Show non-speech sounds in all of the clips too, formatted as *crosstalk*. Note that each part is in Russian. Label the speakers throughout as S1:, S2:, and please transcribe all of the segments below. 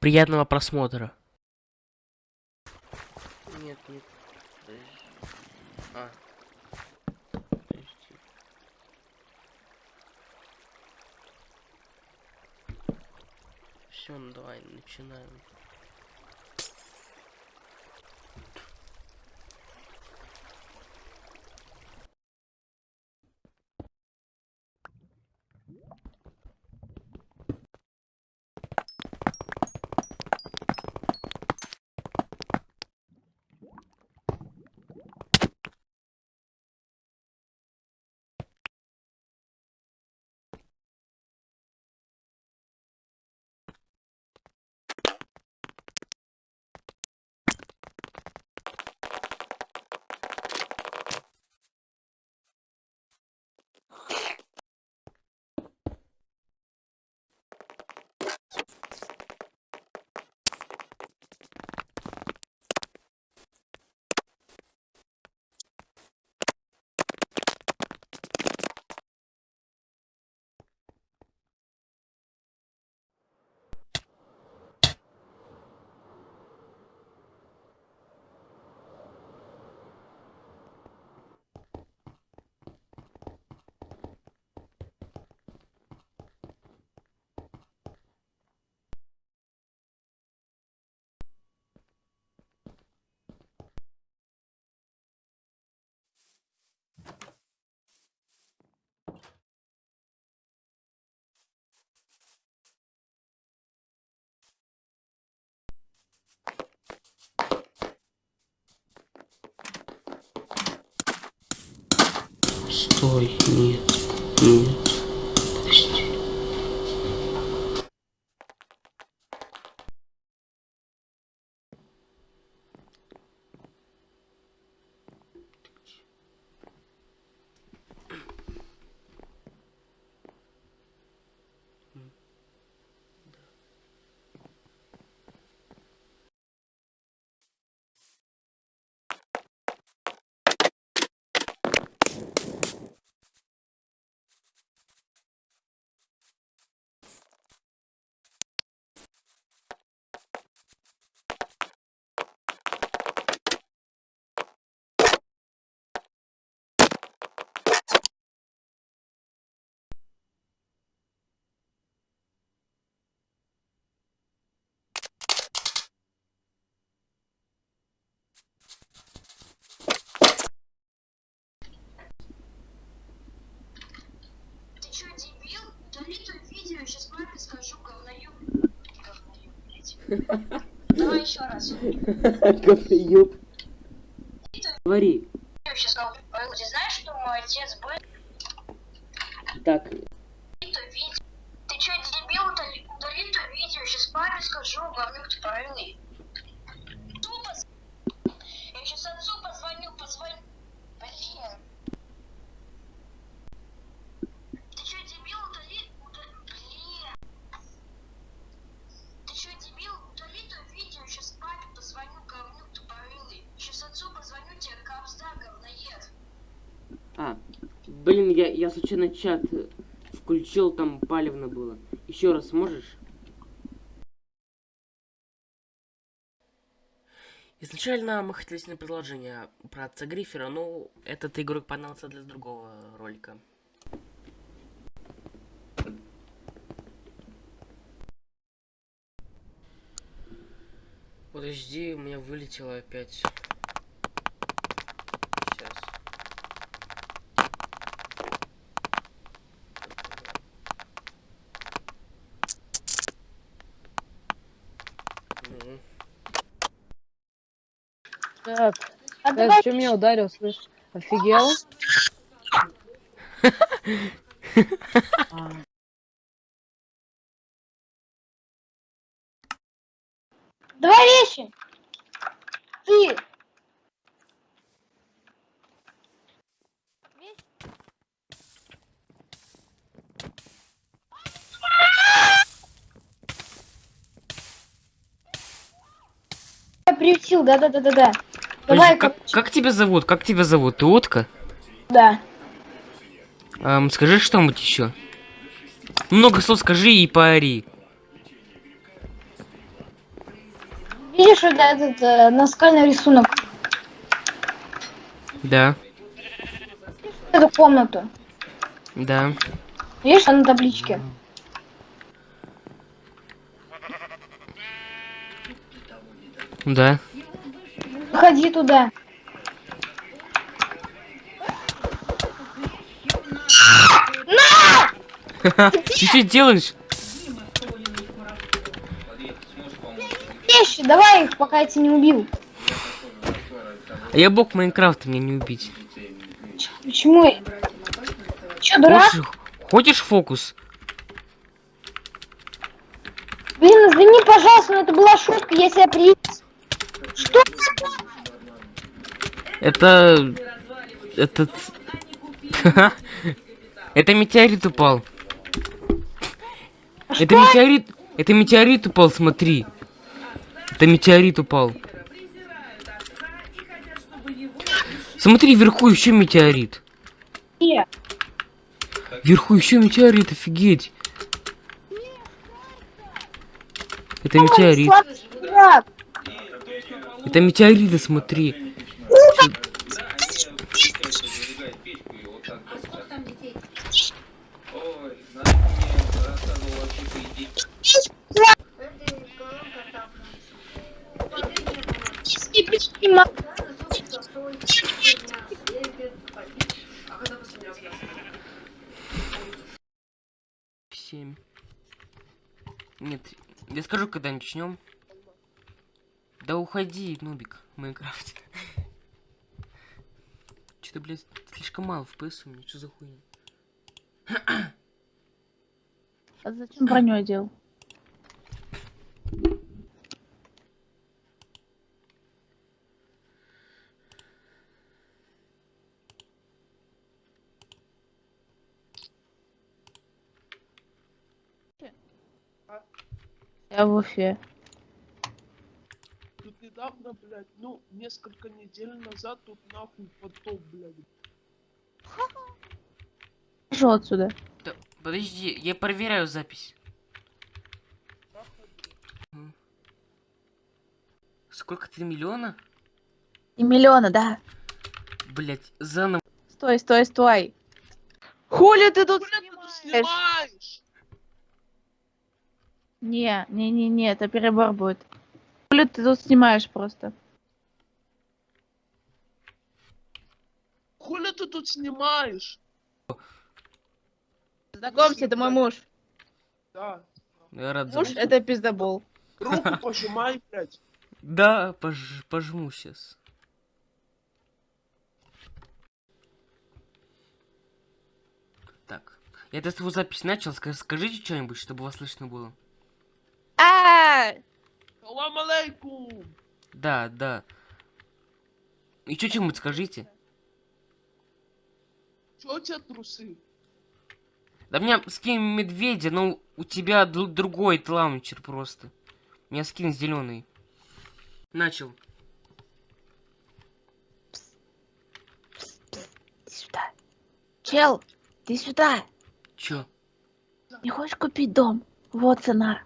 S1: Приятного просмотра. Нет, нет. Подожди. А. Подожди. Все, ну давай, начинаем. Стой, нет, нет. Подожди.
S2: Ты чё, дебил? Удали то видео, сейчас маме скажу говноёб. Говноёб, блядь. Давай еще раз.
S1: Говноёб. Говори.
S2: Я скажу. Ой, Ты знаешь, что мой отец был?
S1: Так.
S2: Ты чё, дебил? Удали, то видео, сейчас маме скажу, говнюк. Тупо. с- Я сейчас отцу позвоню, позвоню. Блин. Блин,
S1: я, я случайно чат включил, там палевно было. Еще раз можешь? Изначально мы хотели снять предложение про отца Гриффера, но этот игрок понадобился для другого ролика. Подожди, у меня вылетело опять. Сейчас. Ну,
S3: Так,
S4: А
S3: э,
S4: давай
S3: что меня ударил, слышь? Офигел? А,
S4: Давай вещи. Ты. Я приютил, да-да-да-да-да. Давай,
S1: как, как тебя зовут? Как тебя зовут? Ты Утка?
S4: да.
S1: Ам, скажи что-нибудь еще. Много слов скажи и поори.
S4: Видишь, это этот э, наскальный рисунок.
S1: Да,
S4: Эту комнату.
S1: да.
S4: Видишь, на табличке.
S1: Да.
S4: Ходи туда. *laughs*
S1: Ты что делаешь?
S4: Вещи, давай их, пока я тебя не убил.
S1: А я бог Майнкрафта, меня не убить.
S4: Почему? Чё, дурак?
S1: Хочешь, хочешь фокус?
S4: Блин, извини, пожалуйста, но это была шутка, я тебя при... Что?
S1: Это... Этот... *laughs* Это метеорит упал. Это метеорит... Это метеорит упал, смотри. Это метеорит упал. Смотри, вверху еще метеорит. Вверху еще метеорит, офигеть. Это метеорит. Это метеориты, смотри. Нет, я скажу, когда начнем. Да уходи, нубик, Майнкрафт. Что-то, блядь, слишком мало FPS у меня, что за хуйня?
S3: А зачем броню одел? Я в Уфе.
S5: Тут недавно, блядь, ну, несколько недель назад тут нахуй потоп, блядь. *laughs*
S3: Пошел отсюда.
S1: Да, подожди, я проверяю запись. Сколько ты миллиона?
S3: И миллиона, да.
S1: Блять, заново.
S3: Стой, стой, стой. Хули ты тут
S5: Блядь, ты
S3: снимаешь? Не, не, не, не, это перебор будет. Хули ты тут снимаешь просто?
S5: Хули ты тут снимаешь?
S3: Знакомься, это мой муж.
S5: Да.
S1: Я рад
S3: Муж это пиздобол.
S5: Руку *laughs* пожимай, блядь.
S1: Да, пож- пожму сейчас. Так. Я свою запись начал. Ска- Скажите что-нибудь, чтобы вас слышно было.
S5: Алейкум!
S1: Да, да. Еще что-нибудь скажите.
S5: Чё у тебя трусы?
S1: Да мне скин медведя, но у тебя дру- другой лаунчер просто. У меня скин зеленый. Начал.
S3: Иди сюда. Чел, ты сюда.
S1: Чё?
S3: Не хочешь купить дом? Вот цена.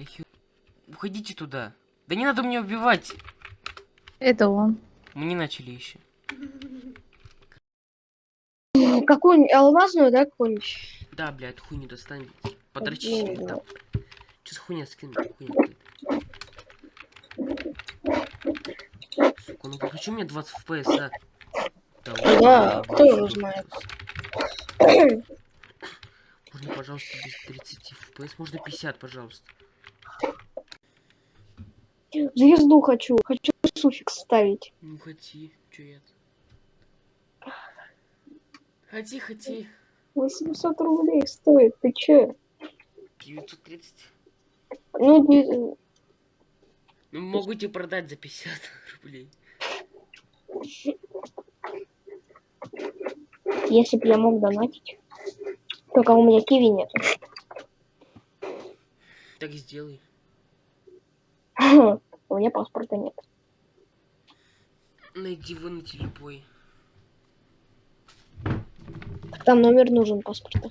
S1: Бляхи. Уходите туда. Да не надо меня убивать.
S3: Это он.
S1: Мы не начали еще.
S4: Какую алмазную, да, какую-нибудь?
S1: Да, блядь, хуйню достань. Подрочи себе
S4: да.
S1: там. Че за хуйня скин? Хуйня какая-то. Сука, ну почему меня 20 FPS, а? Да,
S4: Да, кто его знает. *clears throat*
S1: Можно, пожалуйста, без 30 FPS? Можно 50, пожалуйста.
S4: Звезду хочу. Хочу суффикс ставить.
S1: Ну, хоти, чё я Хоти, хоти.
S4: 800 рублей стоит, ты чё?
S1: 930.
S4: Ну, не-
S1: Ну, могу тебе продать за 50 *laughs* рублей.
S4: если бы я мог донатить. Только у меня киви нет.
S1: Так сделай. *laughs*
S4: У меня паспорта нет.
S1: Найди вынути любой.
S4: Там номер нужен паспорта.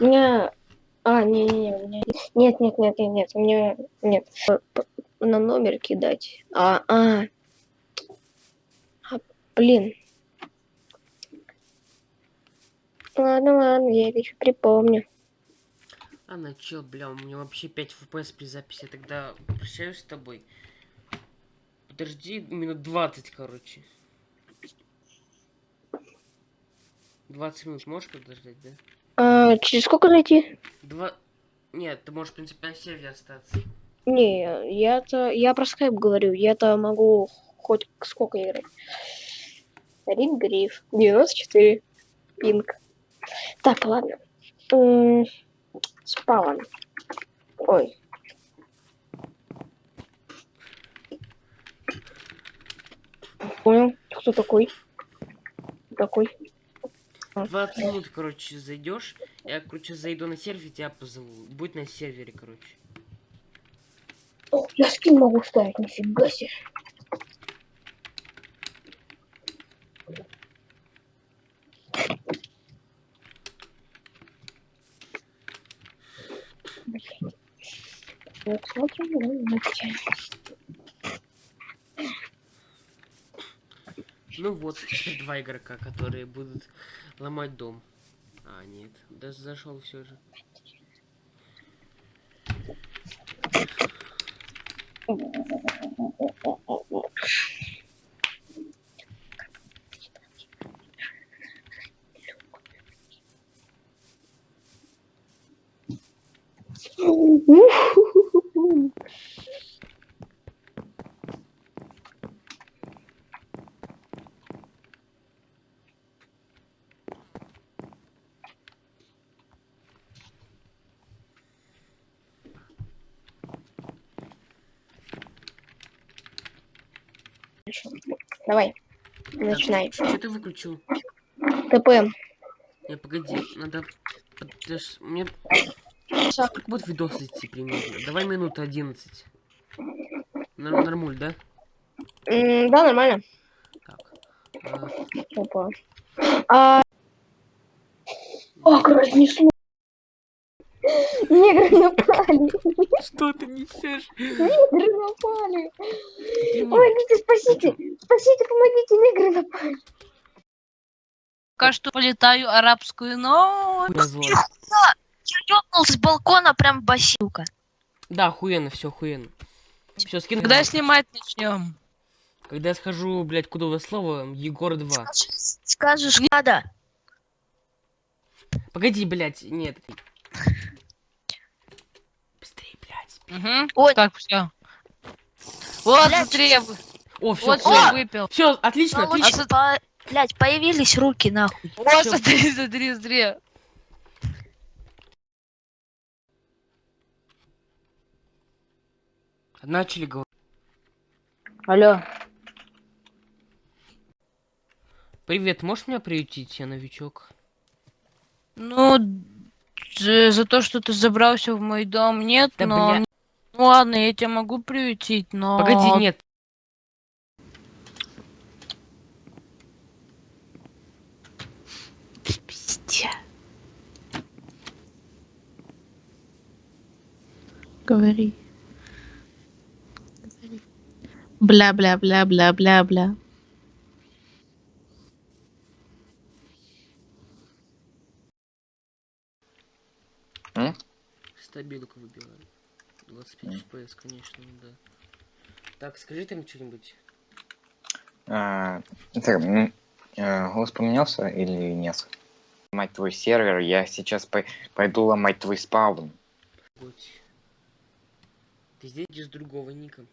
S4: У меня А, не-не-не, у меня... Нет, нет, нет, нет, нет, у меня... Нет. На номер кидать. А, а. А, блин. Ладно, ладно, я еще припомню.
S1: А, на чел, бля, у меня вообще 5 FPS при записи, я тогда прощаюсь с тобой. Подожди минут 20, короче. 20 минут можешь подождать, да?
S4: А, через сколько зайти?
S1: Два... Нет, ты можешь, в принципе, на сервере остаться.
S4: Не, я-то... Я про скайп говорю. Я-то могу хоть сколько играть. Рик Гриф. 94. Пинг. Так, ладно. М, Спавн. Ой. Понял. Кто такой? Такой.
S1: 20 минут, короче, зайдешь. Я, короче, зайду на сервер, тебя позову. Будь на сервере, короче.
S4: О, я скин могу ставить, нифига себе. Вот, смотрим, давайте.
S1: Ну вот, теперь *laughs* два игрока, которые будут ломать дом. А, нет, даже зашел все же.
S4: Давай, начинай.
S1: Что ты выключил?
S4: ТП.
S1: Не, погоди, надо... подож- Мне... Сколько будет видос идти примерно? Давай минут 11. Нор- Нормуль, да?
S4: Да, нормально.
S1: Так. А,
S4: Опа. А... Ох, разнесло. Напали.
S1: Что ты несешь?
S4: Негры напали. Помогите, спасите. Спасите, помогите, негры напали.
S6: Пока что полетаю арабскую, но я ёбнул с балкона прям басилка.
S1: Да, охуенно, все охуенно. Все, скин.
S6: Когда снимать начнем?
S1: Когда я схожу, блядь, куда слово, Егор 2.
S6: Скажешь, надо.
S1: Погоди, блядь, нет. Блядь.
S6: Угу.
S4: Ой.
S6: Как все? Вот,
S4: Блядь.
S6: смотри, я вы-
S1: О, все,
S6: вот
S1: все.
S6: выпил.
S1: Все, отлично,
S6: А
S1: отлично.
S6: со- Блять, появились руки нахуй. Вот,
S1: Всё.
S6: смотри, смотри, смотри.
S1: Начали говорить.
S4: Алло.
S1: Привет, можешь меня приютить, я новичок?
S6: Ну, за, за то, что ты забрался в мой дом, нет,
S1: Да
S6: но...
S1: бля.
S6: Ну ладно, я тебя могу приютить, но...
S1: Погоди, нет.
S6: Пиздец.
S3: Говори. Бля, бля, бля, бля, бля, бля.
S1: Стабилку выбиваю. 25 FPS, конечно, ну да. Так, скажи там что-нибудь.
S7: А, так, э, голос поменялся или нет? Мать твой сервер, я сейчас пой- пойду ломать твой спаун.
S1: Ты здесь без другого ника.